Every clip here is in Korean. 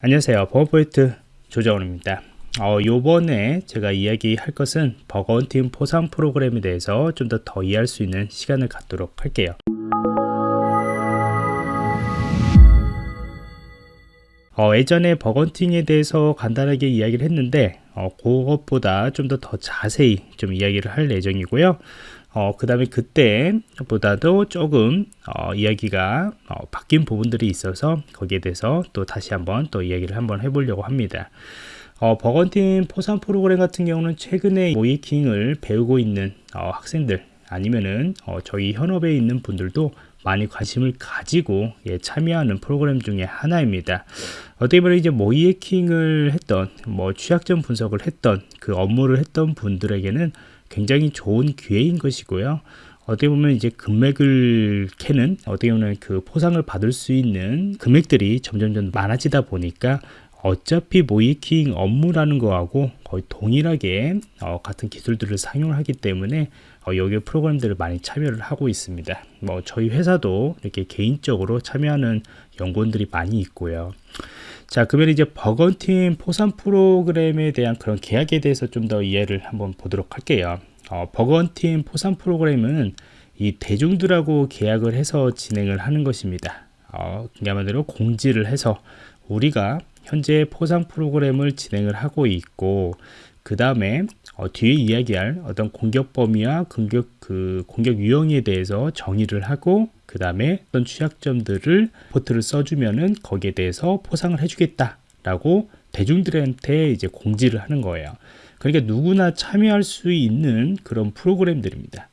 안녕하세요. 버퍼포인트 조정원입니다. 어, 요번에 제가 이야기할 것은 bug hunting 포상 프로그램에 대해서 좀 더 더 이해할 수 있는 시간을 갖도록 할게요. 어, 예전에 bug hunting에 대해서 간단하게 이야기를 했는데 어, 그것보다 좀 더더 자세히 좀 이야기를 할 예정이고요 어, 그 다음에 그때보다도 조금 어, 이야기가 어, 바뀐 부분들이 있어서 거기에 대해서 또 다시 한번 또 이야기를 한번 해보려고 합니다. 어, 버건팀 포상 프로그램 같은 경우는 최근에 모이킹을 배우고 있는 어, 학생들 아니면은 어, 저희 현업에 있는 분들도 많이 관심을 가지고 예, 참여하는 프로그램 중에 하나입니다. 어떻게 보면 이제 모이킹을 했던 뭐 취약점 분석을 했던 그 업무를 했던 분들에게는 굉장히 좋은 기회인 것이고요. 어떻게 보면 이제 금액을 캐는 어떻게 보면 그 포상을 받을 수 있는 금액들이 점점점 많아지다 보니까 어차피 모이킹 업무라는 거하고 거의 동일하게 어, 같은 기술들을 사용을 하기 때문에 어, 여기 프로그램들을 많이 참여를 하고 있습니다. 뭐 저희 회사도 이렇게 개인적으로 참여하는 연구원들이 많이 있고요. 자 그러면 이제 버건팀 포상 프로그램에 대한 그런 계약에 대해서 좀 더 이해를 한번 보도록 할게요 어, 버건팀 포상 프로그램은 이 대중들하고 계약을 해서 진행을 하는 것입니다 어, 그야말로 공지를 해서 우리가 현재 포상 프로그램을 진행을 하고 있고 그 다음에 어, 뒤에 이야기할 어떤 공격 범위와 공격 그 공격 유형에 대해서 정의를 하고 그 다음에 어떤 취약점들을 포트를 써주면은 거기에 대해서 포상을 해주겠다라고 대중들한테 이제 공지를 하는 거예요. 그러니까 누구나 참여할 수 있는 그런 프로그램들입니다.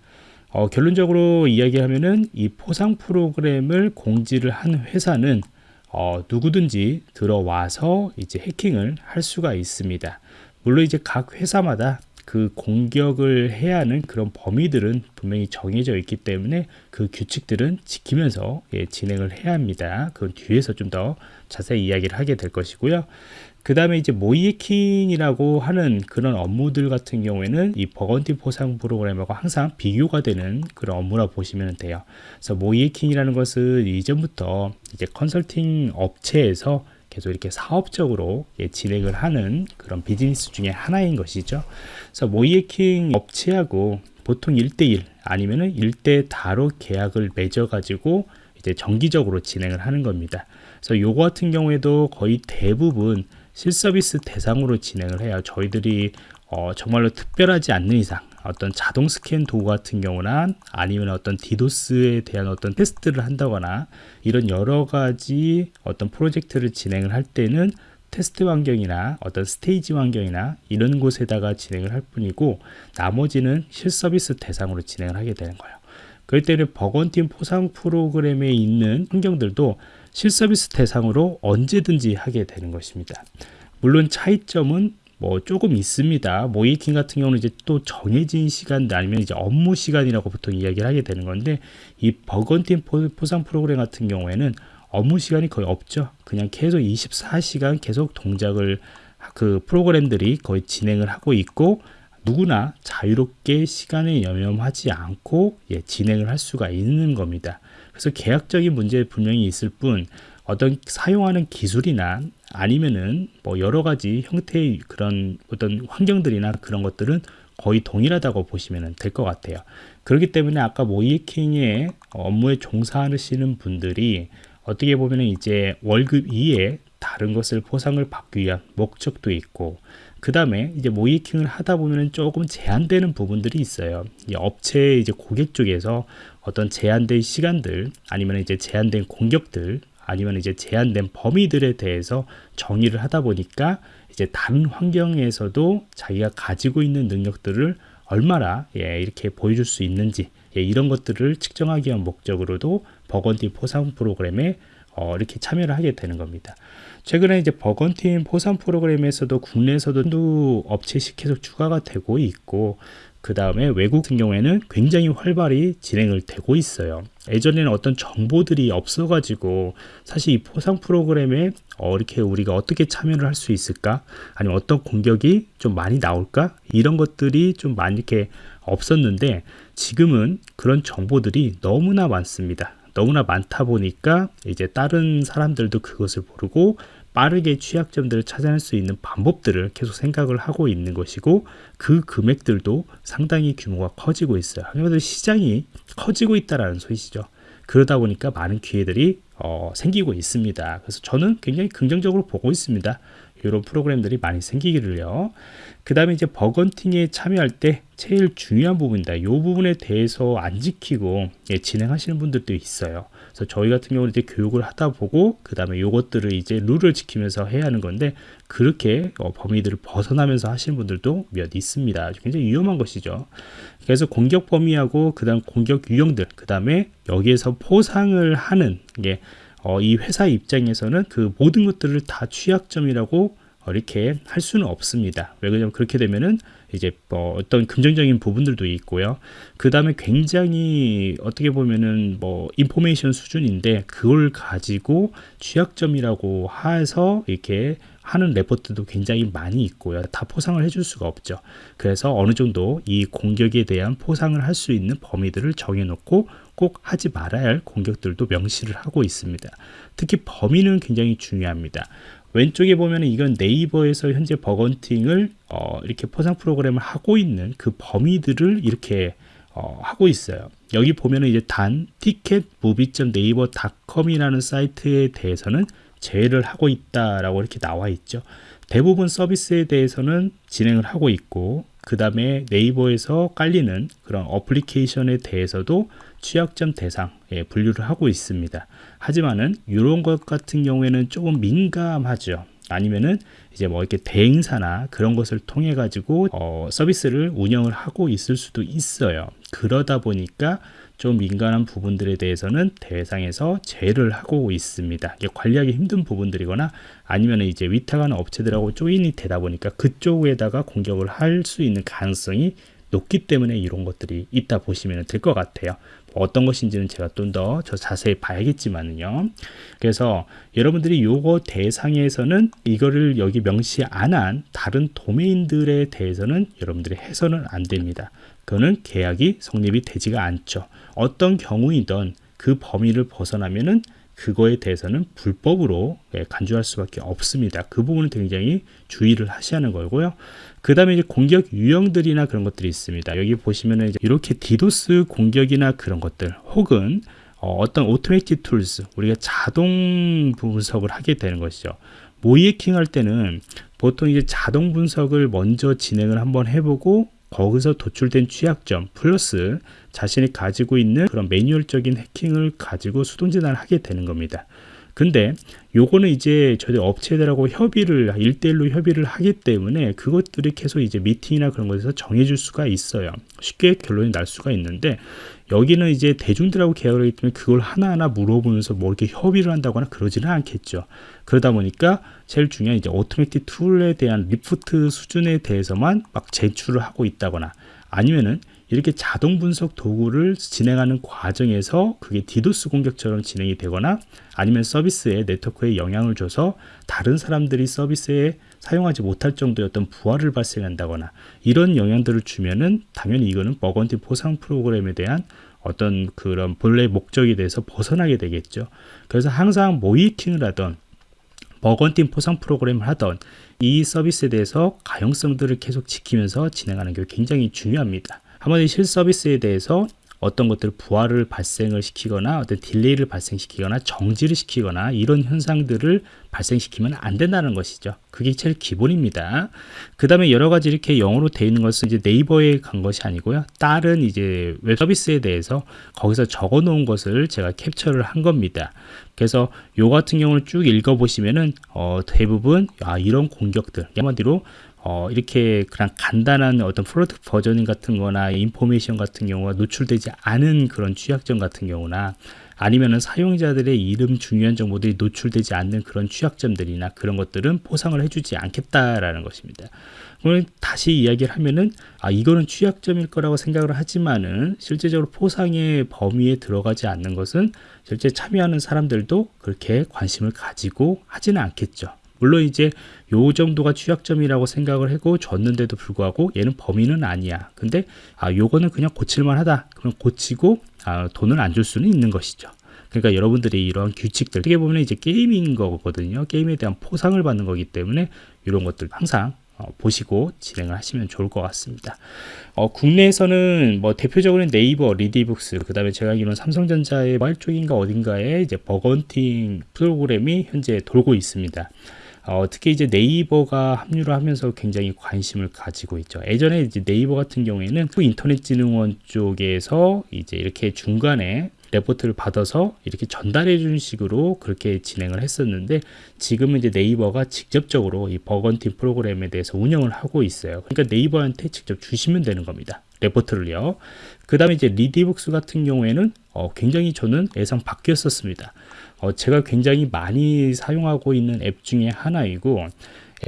어, 결론적으로 이야기하면은 이 포상 프로그램을 공지를 한 회사는 어, 누구든지 들어와서 이제 해킹을 할 수가 있습니다. 물론 이제 각 회사마다 그 공격을 해야 하는 그런 범위들은 분명히 정해져 있기 때문에 그 규칙들은 지키면서 예, 진행을 해야 합니다. 그건 뒤에서 좀 더 자세히 이야기를 하게 될 것이고요. 그 다음에 이제 모이킹이라고 하는 그런 업무들 같은 경우에는 이 버건티 포상 프로그램하고 항상 비교가 되는 그런 업무라 보시면 돼요. 그래서 모이킹이라는 것은 이전부터 이제 컨설팅 업체에서 계속 이렇게 사업적으로 예, 진행을 하는 그런 비즈니스 중에 하나인 것이죠. 그래서 모이에킹 업체하고 보통 1대1 아니면은 1대 다로 계약을 맺어 가지고 이제 정기적으로 진행을 하는 겁니다. 그래서 요거 같은 경우에도 거의 대부분 실서비스 대상으로 진행을 해요. 저희들이 어, 정말로 특별하지 않는 이상 어떤 자동 스캔 도구 같은 경우나 아니면 어떤 디도스에 대한 어떤 테스트를 한다거나 이런 여러 가지 어떤 프로젝트를 진행을 할 때는 테스트 환경이나 어떤 스테이지 환경이나 이런 곳에다가 진행을 할 뿐이고 나머지는 실서비스 대상으로 진행을 하게 되는 거예요. 그럴 때는 버건팀 포상 프로그램에 있는 환경들도 실서비스 대상으로 언제든지 하게 되는 것입니다. 물론 차이점은 뭐 조금 있습니다. 모이킹 같은 경우는 이제 또 정해진 시간 아니면 이제 업무 시간이라고 보통 이야기를 하게 되는 건데 이 버건팀 포상 프로그램 같은 경우에는 업무 시간이 거의 없죠. 그냥 계속 24시간 계속 동작을 그 프로그램들이 거의 진행을 하고 있고 누구나 자유롭게 시간에 연연하지 않고 예, 진행을 할 수가 있는 겁니다. 그래서 계약적인 문제 분명히 있을 뿐 어떤 사용하는 기술이나 아니면은 뭐 여러 가지 형태의 그런 어떤 환경들이나 그런 것들은 거의 동일하다고 보시면 될 것 같아요. 그렇기 때문에 아까 모이킹의 업무에 종사하시는 분들이 어떻게 보면 이제 월급 이에 다른 것을 보상을 받기 위한 목적도 있고 그 다음에 이제 모이킹을 하다 보면 조금 제한되는 부분들이 있어요. 업체 이제 고객 쪽에서 어떤 제한된 시간들 아니면 이제 제한된 공격들 아니면 이제 제한된 범위들에 대해서 정의를 하다 보니까 이제 다른 환경에서도 자기가 가지고 있는 능력들을 얼마나 예, 이렇게 보여줄 수 있는지 예, 이런 것들을 측정하기 위한 목적으로도 버건티 포상 프로그램에 어, 이렇게 참여를 하게 되는 겁니다. 최근에 이제 버건팀 포상 프로그램에서도 국내에서도 업체시 계속 추가가 되고 있고 그 다음에 외국 같은 경우에는 굉장히 활발히 진행을 되고 있어요. 예전에는 어떤 정보들이 없어 가지고 사실 이 포상 프로그램에 어, 이렇게 우리가 어떻게 참여를 할 수 있을까? 아니면 어떤 공격이 좀 많이 나올까? 이런 것들이 좀 많이 이렇게 없었는데 지금은 그런 정보들이 너무나 많습니다. 너무나 많다 보니까 이제 다른 사람들도 그것을 모르고 빠르게 취약점들을 찾아낼 수 있는 방법들을 계속 생각을 하고 있는 것이고 그 금액들도 상당히 규모가 커지고 있어요. 그러면 시장이 커지고 있다라는 소리시죠. 그러다 보니까 많은 기회들이 어, 생기고 있습니다. 그래서 저는 굉장히 긍정적으로 보고 있습니다. 이런 프로그램들이 많이 생기기를요. 그 다음에 이제 bug hunting에 참여할 때 제일 중요한 부분이다. 이 부분에 대해서 안 지키고 예, 진행하시는 분들도 있어요. 그래서 저희 같은 경우는 이제 교육을 하다 보고 그 다음에 요것들을 이제 룰을 지키면서 해야 하는 건데 그렇게 어, 범위들을 벗어나면서 하시는 분들도 몇 있습니다. 굉장히 위험한 것이죠. 그래서 공격 범위하고 그 다음 공격 유형들 그 다음에 여기에서 포상을 하는 게 어, 이 회사 입장에서는 그 모든 것들을 다 취약점이라고 어, 이렇게 할 수는 없습니다. 왜 그러냐면 그렇게 되면은 이제 뭐 어떤 긍정적인 부분들도 있고요. 그 다음에 굉장히 어떻게 보면은 뭐 인포메이션 수준인데 그걸 가지고 취약점이라고 해서 이렇게 하는 레포트도 굉장히 많이 있고요. 다 포상을 해줄 수가 없죠. 그래서 어느 정도 이 공격에 대한 포상을 할 수 있는 범위들을 정해놓고 꼭 하지 말아야 할 공격들도 명시를 하고 있습니다. 특히 범위는 굉장히 중요합니다. 왼쪽에 보면 이건 네이버에서 현재 버건팅을 어, 이렇게 포상 프로그램을 하고 있는 그 범위들을 이렇게 어, 하고 있어요. 여기 보면은 이제 단 티켓 무비.네이버.com이라는 사이트에 대해서는 제외를 하고 있다라고 이렇게 나와 있죠. 대부분 서비스에 대해서는 진행을 하고 있고 그 다음에 네이버에서 깔리는 그런 어플리케이션에 대해서도 취약점 대상에 예, 분류를 하고 있습니다. 하지만은 이런 것 같은 경우에는 조금 민감하죠. 아니면은 이제 뭐 이렇게 대행사나 그런 것을 통해 가지고 어, 서비스를 운영을 하고 있을 수도 있어요. 그러다 보니까 좀 민감한 부분들에 대해서는 대상에서 제외를 하고 있습니다. 이게 관리하기 힘든 부분들이거나 아니면 이제 위탁하는 업체들하고 조인이 되다 보니까 그쪽에다가 공격을 할 수 있는 가능성이 높기 때문에 이런 것들이 있다 보시면 될 것 같아요. 어떤 것인지는 제가 좀 더 저 자세히 봐야겠지만요. 그래서 여러분들이 요거 대상에서는 이거를 여기 명시 안 한 다른 도메인들에 대해서는 여러분들이 해서는 안 됩니다. 그거는 계약이 성립이 되지가 않죠. 어떤 경우이든 그 범위를 벗어나면은 그거에 대해서는 불법으로 예, 간주할 수밖에 없습니다. 그 부분은 굉장히 주의를 하셔야 하는 거고요. 그 다음에 이제 공격 유형들이나 그런 것들이 있습니다. 여기 보시면은 이렇게 디도스 공격이나 그런 것들 혹은 어, 떤 automated tools 우리가 자동 분석을 하게 되는 것이죠. 모의해킹 할 때는 보통 이제 자동 분석을 먼저 진행을 한번 해보고 거기서 도출된 취약점 플러스 자신이 가지고 있는 그런 매뉴얼적인 해킹을 가지고 수동진단을 하게 되는 겁니다. 근데 요거는 이제 저희 업체들하고 협의를 일대일로 협의를 하기 때문에 그것들이 계속 이제 미팅이나 그런 것에서 정해줄 수가 있어요. 쉽게 결론이 날 수가 있는데 여기는 이제 대중들하고 계약을 하기 때문에 그걸 하나하나 물어보면서 뭐 이렇게 협의를 한다거나 그러지는 않겠죠. 그러다 보니까 제일 중요한 이제 automatic tool에 대한 리포트 수준에 대해서만 막 제출을 하고 있다거나 아니면은 이렇게 자동 분석 도구를 진행하는 과정에서 그게 디도스 공격처럼 진행이 되거나 아니면 서비스에 네트워크에 영향을 줘서 다른 사람들이 서비스에 사용하지 못할 정도의 어떤 부하를 발생한다거나 이런 영향들을 주면은 당연히 이거는 bug hunting 포상 프로그램에 대한 어떤 그런 본래 목적에 대해서 벗어나게 되겠죠. 그래서 항상 모의해킹을 하던 bug hunting 포상 프로그램을 하던 이 서비스에 대해서 가용성들을 계속 지키면서 진행하는 게 굉장히 중요합니다. 한번 실 서비스에 대해서 어떤 것들 부하를 발생을 시키거나 어떤 delay를 발생시키거나 정지를 시키거나 이런 현상들을 발생시키면 안 된다는 것이죠. 그게 제일 기본입니다. 그 다음에 여러 가지 이렇게 영어로 되어 있는 것은 이제 네이버에 관한 것이 아니고요. 다른 이제 웹 서비스에 대해서 거기서 적어 놓은 것을 제가 캡처를 한 겁니다. 그래서 요 같은 경우를 쭉 읽어 보시면은 어, 대부분 아, 이런 공격들 한마디로 어, 이렇게 그냥 간단한 어떤 product version 같은 거나 information 같은 경우가 노출되지 않은 그런 취약점 같은 경우나 아니면은 사용자들의 이름 중요한 정보들이 노출되지 않는 그런 취약점들이나 그런 것들은 포상을 해주지 않겠다라는 것입니다. 오늘 다시 이야기를 하면은 아 이거는 취약점일 거라고 생각을 하지만은 실제적으로 포상의 범위에 들어가지 않는 것은 실제 참여하는 사람들도 그렇게 관심을 가지고 하지는 않겠죠. 물론 이제 요 정도가 취약점이라고 생각을 하고 줬는데도 불구하고 얘는 범위는 아니야. 근데 아 요거는 그냥 고칠만 하다. 그럼 고치고 아, 돈을 안 줄 수는 있는 것이죠. 그러니까 여러분들이 이러한 규칙들 어떻게 보면 이제 게임인 거거든요. 게임에 대한 포상을 받는 거기 때문에 이런 것들 항상 어, 보시고 진행을 하시면 좋을 것 같습니다. 어, 국내에서는 뭐 대표적으로 네이버, 리디북스, 그 다음에 제가 알기로는 삼성전자 모바일 쪽인가 어딘가에 이제 bug hunting 프로그램이 현재 돌고 있습니다. 어, 특히 이제 네이버가 합류를 하면서 굉장히 관심을 가지고 있죠. 예전에 이제 네이버 같은 경우에는 인터넷진흥원 쪽에서 이제 이렇게 중간에 레포트를 받아서 이렇게 전달해 주는 식으로 그렇게 진행을 했었는데 지금은 이제 네이버가 직접적으로 이 bug hunting 프로그램에 대해서 운영을 하고 있어요. 그러니까 네이버한테 직접 주시면 되는 겁니다. 레포트를요. 그 다음에 이제 리디북스 같은 경우에는 어, 굉장히 저는 예상 밖이었었습니다. 어, 제가 굉장히 많이 사용하고 있는 앱 중에 하나이고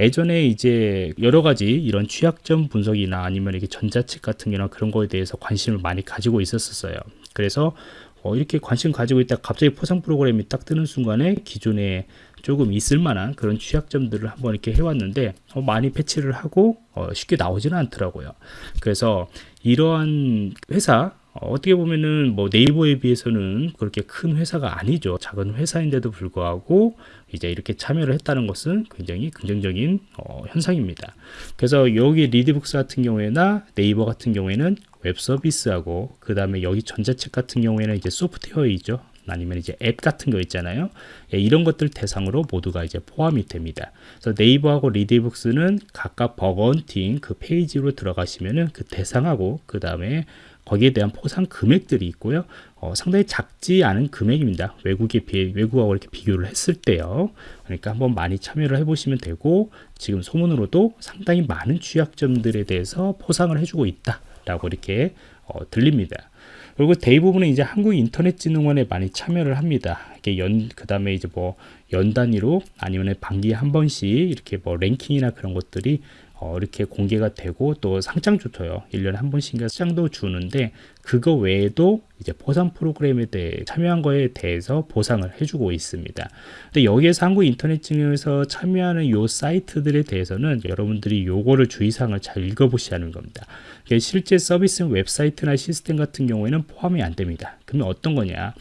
예전에 이제 여러 가지 이런 취약점 분석이나 아니면 이렇게 전자책 같은 게나 그런 거에 대해서 관심을 많이 가지고 있었어요. 그래서 어, 이렇게 관심 가지고 있다 갑자기 포상 프로그램이 딱 뜨는 순간에 기존에 조금 있을 만한 그런 취약점들을 한번 이렇게 해왔는데 어, 많이 패치를 하고 어, 쉽게 나오지는 않더라고요. 그래서 이러한 회사 어, 어떻게 보면은 뭐 네이버에 비해서는 그렇게 큰 회사가 아니죠. 작은 회사인데도 불구하고 이제 이렇게 참여를 했다는 것은 굉장히 긍정적인 어, 현상입니다. 그래서 여기 리디북스 같은 경우에나 네이버 같은 경우에는 웹 서비스하고 그 다음에 여기 전자책 같은 경우에는 이제 소프트웨어이죠. 아니면 이제 앱 같은 거 있잖아요. 예, 이런 것들 대상으로 모두가 이제 포함이 됩니다. 그래서 네이버하고 리디북스는 각각 bug hunting 그 페이지로 들어가시면은 그 대상하고 그 다음에 거기에 대한 포상 금액들이 있고요. 어, 상당히 작지 않은 금액입니다. 외국에 비해 외국하고 이렇게 비교를 했을 때요. 그러니까 한번 많이 참여를 해보시면 되고 지금 소문으로도 상당히 많은 취약점들에 대해서 포상을 해주고 있다라고 이렇게 어, 들립니다. 그리고 대부분은 이제 한국인터넷진흥원에 많이 참여를 합니다. 이게 연, 그 다음에 이제 뭐 연 단위로 아니면 반기에 한 번씩 이렇게 뭐 랭킹이나 그런 것들이 어, 이렇게 공개가 되고 또 상장도 줘요. 1년에 한 번씩인가 상장도 주는데 그거 외에도 이제 보상 프로그램에 대해 참여한 거에 대해서 보상을 해주고 있습니다. 근데 여기에서 한국 인터넷 진흥원에서 참여하는 요 사이트들에 대해서는 여러분들이 요거를 주의사항을 잘 읽어보시라는 겁니다. 실제 서비스 웹사이트나 시스템 같은 경우에는 포함이 안 됩니다. 그러면 어떤 거냐?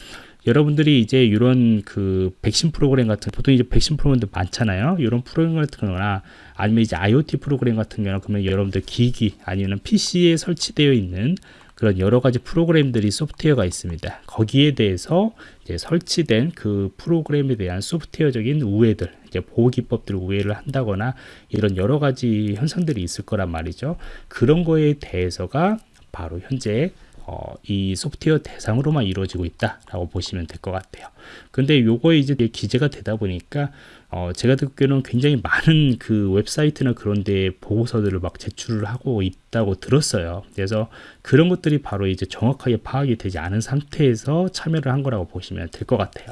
여러분들이 이제 이런 그 백신 프로그램 같은 보통 이제 백신 프로그램도 많잖아요. 이런 프로그램 같은 거나 아니면 이제 IoT 프로그램 같은 경우는 그러면 여러분들 기기 아니면 PC에 설치되어 있는 그런 여러 가지 프로그램들이 소프트웨어가 있습니다. 거기에 대해서 설치된 그 프로그램에 대한 소프트웨어적인 우회들, 이제 보호 기법들을 우회를 한다거나 이런 여러 가지 현상들이 있을 거란 말이죠. 그런 거에 대해서가 바로 현재 어, 이 소프트웨어 대상으로만 이루어지고 있다라고 보시면 될 것 같아요. 근데 요거에 이제 기재가 되다 보니까 어, 제가 듣기로는 굉장히 많은 그 웹사이트나 그런 데 보고서들을 막 제출을 하고 있다고 들었어요. 그래서 그런 것들이 바로 이제 정확하게 파악이 되지 않은 상태에서 참여를 한 거라고 보시면 될 것 같아요.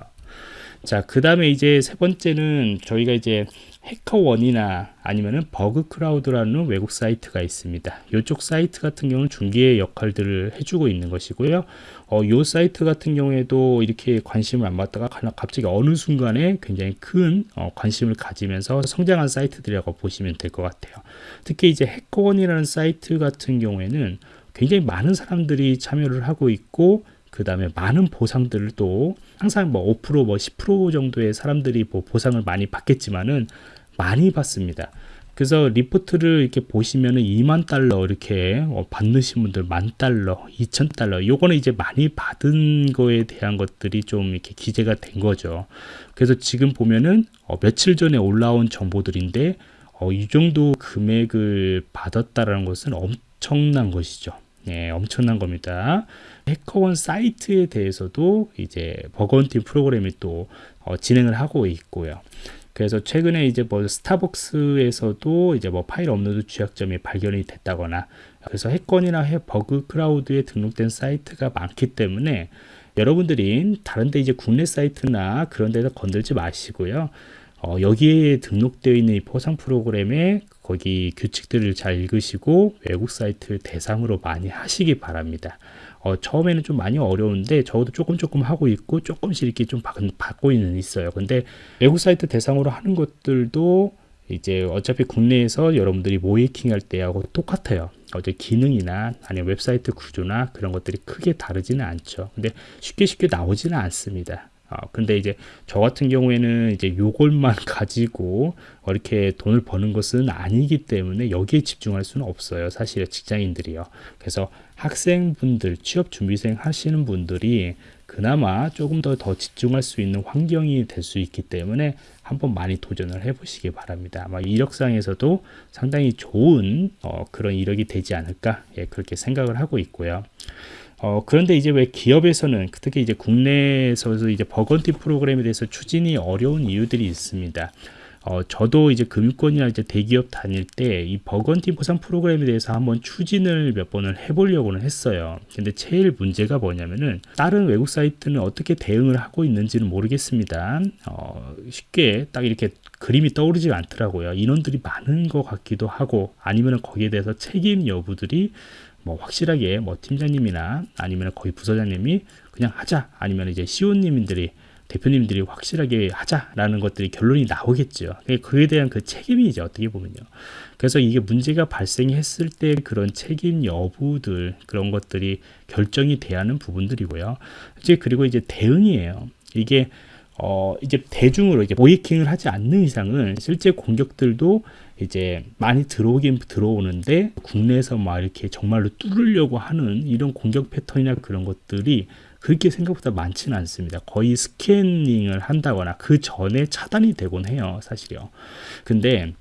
자, 그 다음에 이제 세 번째는 저희가 이제 HackerOne이나 아니면은 Bugcrowd라는 외국 사이트가 있습니다. 이쪽 사이트 같은 경우는 중개 역할들을 해주고 있는 것이고요. 어, 이 사이트 같은 경우에도 이렇게 관심을 안 받다가 갑자기 어느 순간에 굉장히 큰 어, 관심을 가지면서 성장한 사이트들이라고 보시면 될 것 같아요. 특히 이제 해커원이라는 사이트 같은 경우에는 굉장히 많은 사람들이 참여를 하고 있고 그 다음에 많은 보상들을 또 항상 뭐 5%, 뭐 10% 정도의 사람들이 뭐 보상을 많이 받겠지만은 많이 받습니다. 그래서 리포트를 이렇게 보시면은 2만 달러 이렇게 어, 받으신 분들 만 달러, 2천 달러 요거는 이제 많이 받은 거에 대한 것들이 좀 이렇게 기재가 된 거죠. 그래서 지금 보면은 어, 며칠 전에 올라온 정보들인데 어, 이 정도 금액을 받았다라는 것은 엄청난 것이죠. 예, 엄청난 겁니다. HackerOne 사이트에 대해서도 이제 bug hunting 프로그램이 또 어, 진행을 하고 있고요. 그래서 최근에 이제 뭐 스타벅스에서도 이제 뭐 파일 업로드 취약점이 발견이 됐다거나 그래서 HackerOne이나 해 Bugcrowd에 등록된 사이트가 많기 때문에 여러분들이 다른데 이제 국내 사이트나 그런 데서 건들지 마시고요. 어, 여기에 등록되어 있는 이 포상 프로그램에 거기 규칙들을 잘 읽으시고 외국 사이트 대상으로 많이 하시기 바랍니다. 어, 처음에는 좀 많이 어려운데 저도 조금 조금 하고 있고 조금씩 이렇게 좀 받고 있는 있어요. 근데 외국 사이트 대상으로 하는 것들도 이제 어차피 국내에서 여러분들이 모의해킹 할 때하고 똑같아요. 어제 기능이나 아니면 웹사이트 구조나 그런 것들이 크게 다르지는 않죠. 근데 쉽게 쉽게 나오지는 않습니다. 아, 근데 이제 저 같은 경우에는 이제 요걸만 가지고 이렇게 돈을 버는 것은 아니기 때문에 여기에 집중할 수는 없어요. 사실 직장인들이요. 그래서 학생분들, 취업 준비생 하시는 분들이 그나마 조금 더 더 집중할 수 있는 환경이 될 수 있기 때문에 한번 많이 도전을 해보시기 바랍니다. 아마 이력상에서도 상당히 좋은 어, 그런 이력이 되지 않을까 예, 그렇게 생각을 하고 있고요. 어, 그런데 이제 왜 기업에서는 특히 이제 국내에서 이제 버건티 프로그램에 대해서 추진이 어려운 이유들이 있습니다. 어, 저도 이제 금융권이나 이제 대기업 다닐 때 이 버건티 보상 프로그램에 대해서 한번 추진을 몇 번을 해보려고는 했어요. 근데 제일 문제가 뭐냐면은 다른 외국 사이트는 어떻게 대응을 하고 있는지는 모르겠습니다. 어, 쉽게 딱 이렇게 그림이 떠오르지 않더라고요. 인원들이 많은 것 같기도 하고 아니면 거기에 대해서 책임 여부들이 뭐 확실하게 뭐 팀장님이나 아니면 거의 부서장님이 그냥 하자 아니면 이제 시오님들이 대표님들이 확실하게 하자라는 것들이 결론이 나오겠죠. 그에 대한 그 책임이 이제 어떻게 보면요. 그래서 이게 문제가 발생했을 때 그런 책임 여부들 그런 것들이 결정이 돼야 하는 부분들이고요. 이제 그리고 이제 대응이에요. 이게 어 이제 대중으로 이제 모이킹을 하지 않는 이상은 실제 공격들도 이제 많이 들어오긴 들어오는데 국내에서 막 이렇게 정말로 뚫으려고 하는 이런 공격 패턴이나 그런 것들이 그렇게 생각보다 많지는 않습니다. 거의 스캐닝을 한다거나 그 전에 차단이 되곤 해요, 사실요. 근데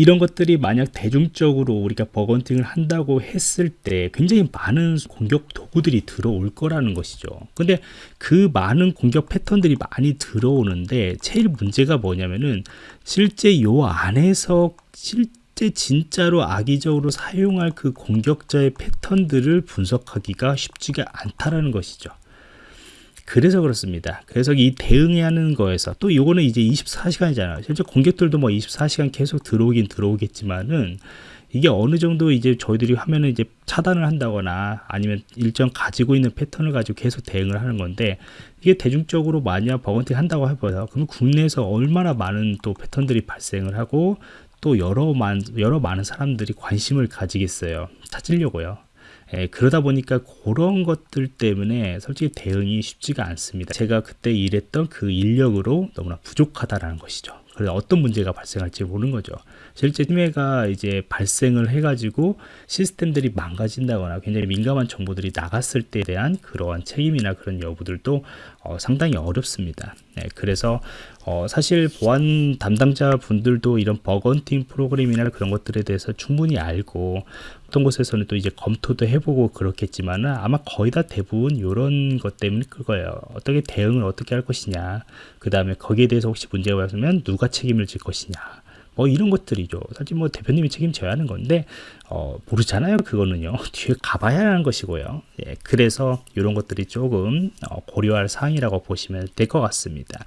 이런 것들이 만약 대중적으로 우리가 버건팅을 한다고 했을 때 굉장히 많은 공격 도구들이 들어올 거라는 것이죠. 근데 그 많은 공격 패턴들이 많이 들어오는데 제일 문제가 뭐냐면은 실제 요 안에서 실제 진짜로 악의적으로 사용할 그 공격자의 패턴들을 분석하기가 쉽지가 않다라는 것이죠. 그래서 그렇습니다. 그래서 이 대응해야 하는 거에서 또 이거는 이제 24시간이잖아요. 실제 공격들도 뭐 24시간 계속 들어오긴 들어오겠지만은 이게 어느 정도 이제 저희들이 하면은 이제 차단을 한다거나 아니면 일정 가지고 있는 패턴을 가지고 계속 대응을 하는 건데 이게 대중적으로 만약 버건팅 한다고 해봐요. 그러면 국내에서 얼마나 많은 또 패턴들이 발생을 하고 또 여러 만 여러 많은 사람들이 관심을 가지겠어요. 찾으려고요. 예, 그러다 보니까 그런 것들 때문에 솔직히 대응이 쉽지가 않습니다. 제가 그때 일했던 그 인력으로 너무나 부족하다라는 것이죠. 그래서 어떤 문제가 발생할지 모르는 거죠. 실제 침해가 이제 발생을 해가지고 시스템들이 망가진다거나 굉장히 민감한 정보들이 나갔을 때에 대한 그러한 책임이나 그런 여부들도 어, 상당히 어렵습니다. 네, 그래서 어, 사실 보안 담당자 분들도 이런 버건팅 프로그램이나 그런 것들에 대해서 충분히 알고 어떤 곳에서는 또 이제 검토도 해보고 그렇겠지만 아마 거의 다 대부분 이런 것 때문에 그거예요. 어떻게 대응을 어떻게 할 것이냐. 그 다음에 거기에 대해서 혹시 문제가 발생하면 누가 책임을 질 것이냐. 뭐 이런 것들이죠. 사실 뭐 대표님이 책임져야 하는 건데 어, 모르잖아요. 그거는요. 뒤에 가봐야 하는 것이고요. 예, 그래서 이런 것들이 조금 어, 고려할 사항이라고 보시면 될 것 같습니다.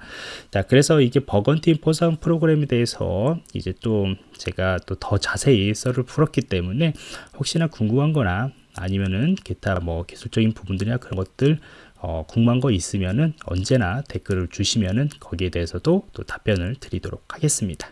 자, 그래서 이게 버건팀 포상 프로그램에 대해서 이제 또 제가 또 더 자세히 썰을 풀었기 때문에 혹시나 궁금한 거나 아니면은 기타 뭐 기술적인 부분들이나 그런 것들 어, 궁금한 거 있으면은 언제나 댓글을 주시면은 거기에 대해서도 또 답변을 드리도록 하겠습니다.